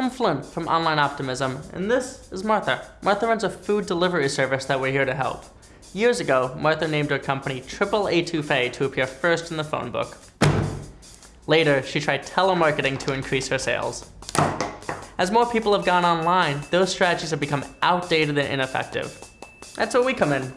I'm Flynn from Online Optimism, and this is Martha. Martha runs a food delivery service that we're here to help. Years ago, Martha named her company Triple A2Fe to appear first in the phone book. Later, she tried telemarketing to increase her sales. As more people have gone online, those strategies have become outdated and ineffective. That's where we come in.